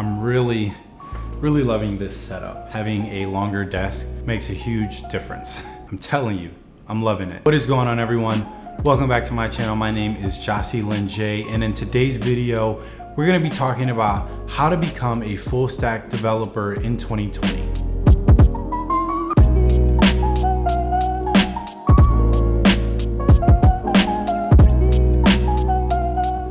I'm really, really loving this setup. Having a longer desk makes a huge difference. I'm telling you, I'm loving it. What is going on everyone? Welcome back to my channel. My name is Jossie Lynn J and in today's video, we're gonna be talking about how to become a full stack developer in 2020.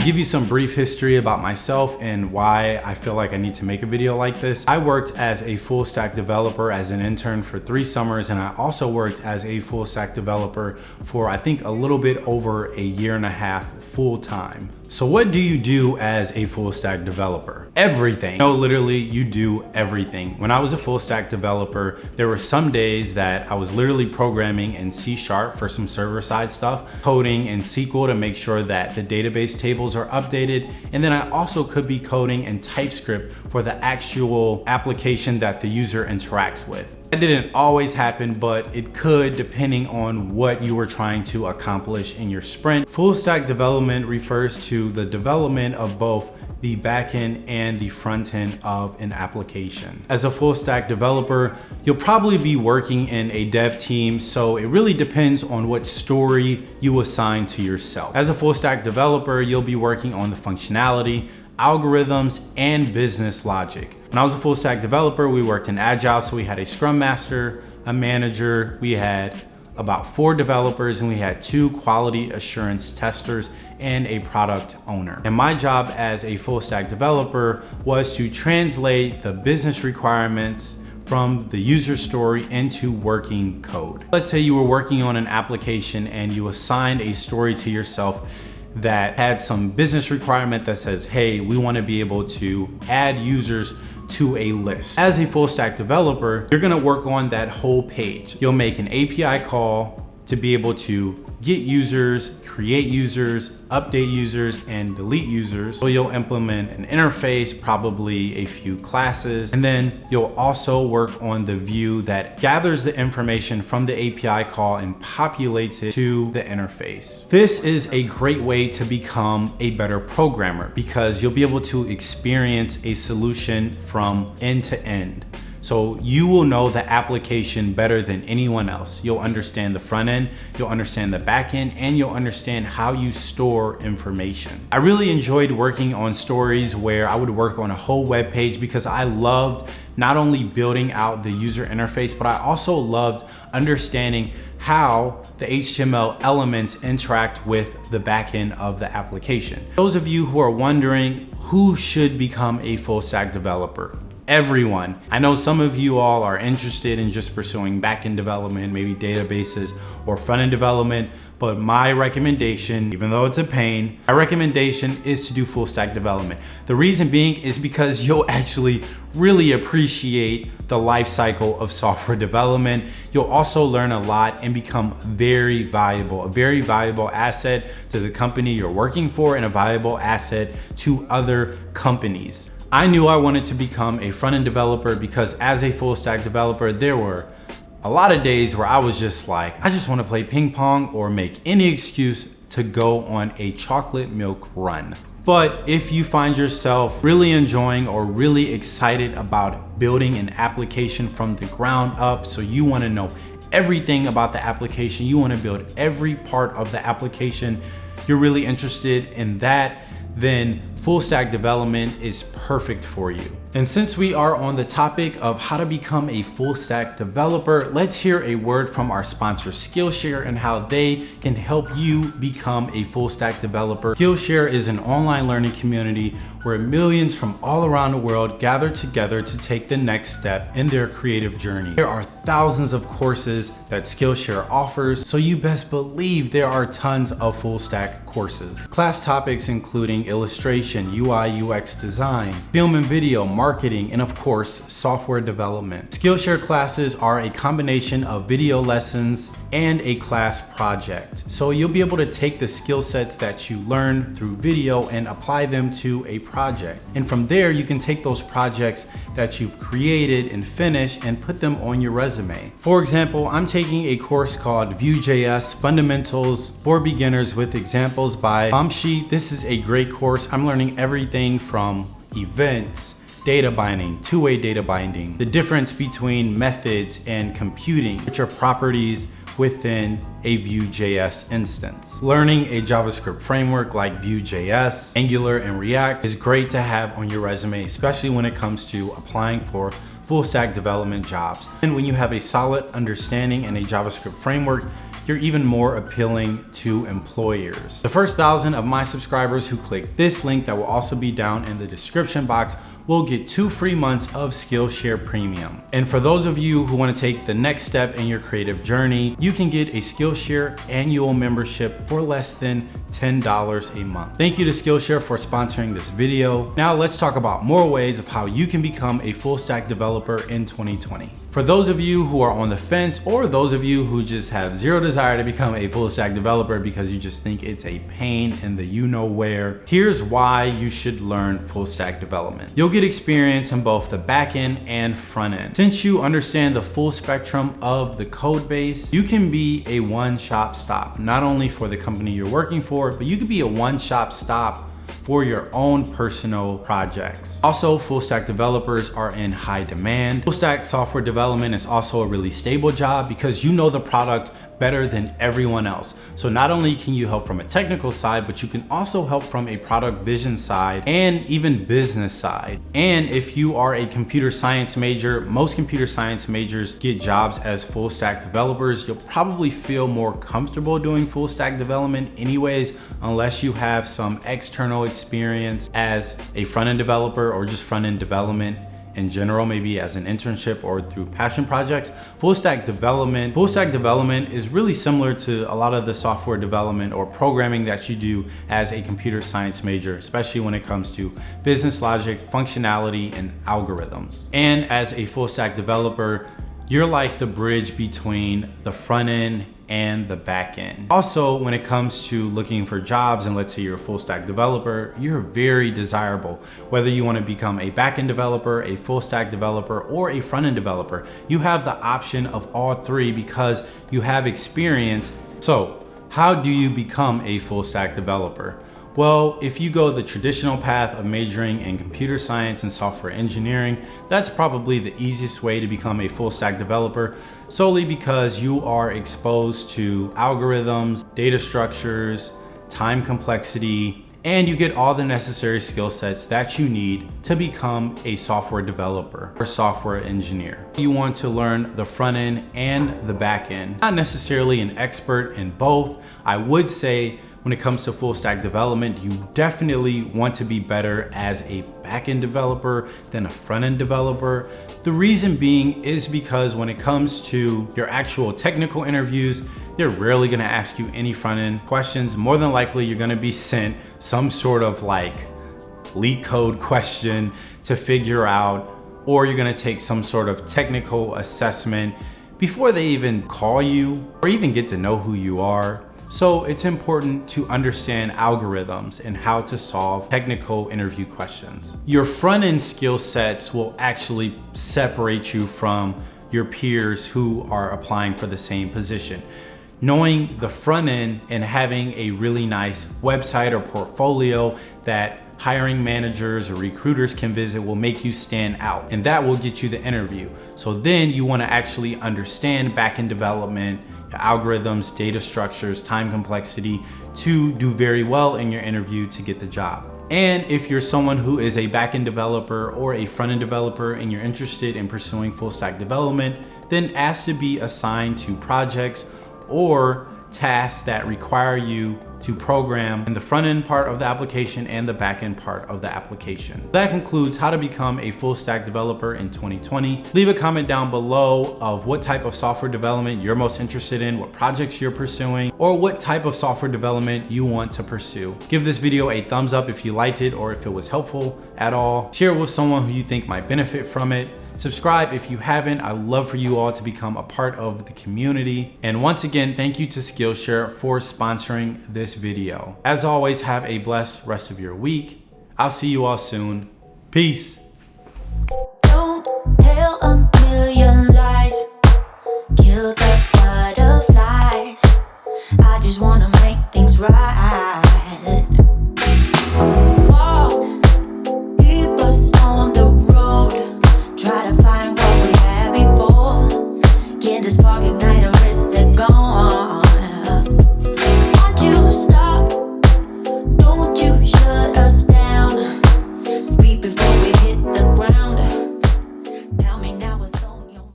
To give you some brief history about myself and why I feel like I need to make a video like this, I worked as a full stack developer as an intern for three summers and I also worked as a full stack developer for I think a little bit over a year and a half full time. So what do you do as a full stack developer? Everything. No, literally you do everything. When I was a full stack developer, there were some days that I was literally programming in C Sharp for some server side stuff, coding in SQL to make sure that the database tables are updated. And then I also could be coding in TypeScript for the actual application that the user interacts with. That didn't always happen, but it could depending on what you were trying to accomplish in your sprint. Full stack development refers to the development of both the backend and the front end of an application. As a full stack developer, you'll probably be working in a dev team, so it really depends on what story you assign to yourself. As a full stack developer, you'll be working on the functionality, algorithms, and business logic. When I was a full stack developer, we worked in Agile, so we had a Scrum Master, a manager, we had about four developers and we had two quality assurance testers and a product owner. And my job as a full stack developer was to translate the business requirements from the user story into working code. Let's say you were working on an application and you assigned a story to yourself that had some business requirement that says, hey, we wanna be able to add users to a list. As a full stack developer, you're gonna work on that whole page. You'll make an API call to be able to get users, create users, update users, and delete users. So you'll implement an interface, probably a few classes, and then you'll also work on the view that gathers the information from the API call and populates it to the interface. This is a great way to become a better programmer because you'll be able to experience a solution from end to end. So you will know the application better than anyone else. You'll understand the front end, you'll understand the back end, and you'll understand how you store information. I really enjoyed working on stories where I would work on a whole web page because I loved not only building out the user interface, but I also loved understanding how the HTML elements interact with the backend of the application. Those of you who are wondering who should become a full stack developer, everyone. I know some of you all are interested in just pursuing backend development, maybe databases or front-end development, but my recommendation, even though it's a pain, my recommendation is to do full stack development. The reason being is because you'll actually really appreciate the life cycle of software development. You'll also learn a lot and become very valuable, a very valuable asset to the company you're working for and a valuable asset to other companies. I knew I wanted to become a front-end developer because as a full stack developer, there were a lot of days where I was just like, I just wanna play ping pong or make any excuse to go on a chocolate milk run. But if you find yourself really enjoying or really excited about building an application from the ground up, so you wanna know everything about the application, you wanna build every part of the application, you're really interested in that, then full stack development is perfect for you. And since we are on the topic of how to become a full stack developer, let's hear a word from our sponsor Skillshare and how they can help you become a full stack developer. Skillshare is an online learning community where millions from all around the world gather together to take the next step in their creative journey. There are thousands of courses that Skillshare offers, so you best believe there are tons of full stack courses. Class topics including illustration, UI, UX design, film and video, marketing, and of course, software development. Skillshare classes are a combination of video lessons, and a class project. So you'll be able to take the skill sets that you learn through video and apply them to a project. And from there, you can take those projects that you've created and finished and put them on your resume. For example, I'm taking a course called Vue.js Fundamentals for Beginners with examples by Vamshi. This is a great course. I'm learning everything from events, data binding, two-way data binding, the difference between methods and computing, which are properties within a Vue.js instance. Learning a JavaScript framework like Vue.js, Angular, and React is great to have on your resume, especially when it comes to applying for full stack development jobs. And when you have a solid understanding in a JavaScript framework, you're even more appealing to employers. The first thousand of my subscribers who click this link that will also be down in the description box will get two free months of Skillshare Premium. And for those of you who wanna take the next step in your creative journey, you can get a Skillshare annual membership for less than $10 a month. Thank you to Skillshare for sponsoring this video. Now let's talk about more ways of how you can become a full stack developer in 2020. For those of you who are on the fence or those of you who just have zero desire to become a full stack developer because you just think it's a pain in the you know where, here's why you should learn full stack development. You'll get experience in both the back end and front end. Since you understand the full spectrum of the code base, you can be a one-shop stop, not only for the company you're working for, but you could be a one-shop stop for your own personal projects. Also, full stack developers are in high demand. Full stack software development is also a really stable job because you know the product better than everyone else. So not only can you help from a technical side, but you can also help from a product vision side and even business side. And if you are a computer science major, most computer science majors get jobs as full stack developers. You'll probably feel more comfortable doing full stack development anyways, unless you have some external experience as a front-end developer or just front-end development in general, maybe as an internship or through passion projects. Full stack development, full stack development is really similar to a lot of the software development or programming that you do as a computer science major, especially when it comes to business logic, functionality, and algorithms. And as a full stack developer, you're like the bridge between the front end and the back end. Also, when it comes to looking for jobs, and let's say you're a full stack developer, you're very desirable. Whether you wanna become a back end developer, a full stack developer, or a front end developer, you have the option of all three because you have experience. So how do you become a full stack developer? Well, if you go the traditional path of majoring in computer science and software engineering, that's probably the easiest way to become a full stack developer solely because you are exposed to algorithms, data structures, time complexity, and you get all the necessary skill sets that you need to become a software developer or software engineer. You want to learn the front end and the back end. Not necessarily an expert in both. I would say when it comes to full stack development, you definitely want to be better as a backend developer than a front end developer. The reason being is because when it comes to your actual technical interviews, they're rarely gonna ask you any front end questions. More than likely, you're gonna be sent some sort of like LeetCode question to figure out, or you're gonna take some sort of technical assessment before they even call you or even get to know who you are. So it's important to understand algorithms and how to solve technical interview questions. Your front-end skill sets will actually separate you from your peers who are applying for the same position. Knowing the front end and having a really nice website or portfolio that hiring managers or recruiters can visit will make you stand out and that will get you the interview. So then you wanna actually understand backend development, algorithms, data structures, time complexity to do very well in your interview to get the job. And if you're someone who is a backend developer or a front-end developer and you're interested in pursuing full stack development, then ask to be assigned to projects or tasks that require you to program in the front end part of the application and the back end part of the application. That concludes how to become a full stack developer in 2020. Leave a comment down below of what type of software development you're most interested in, what projects you're pursuing, or what type of software development you want to pursue. Give this video a thumbs up if you liked it or if it was helpful at all. Share it with someone who you think might benefit from it. Subscribe if you haven't. I'd love for you all to become a part of the community. And once again, thank you to Skillshare for sponsoring this video. As always, have a blessed rest of your week. I'll see you all soon. Peace. I just wanna make things right.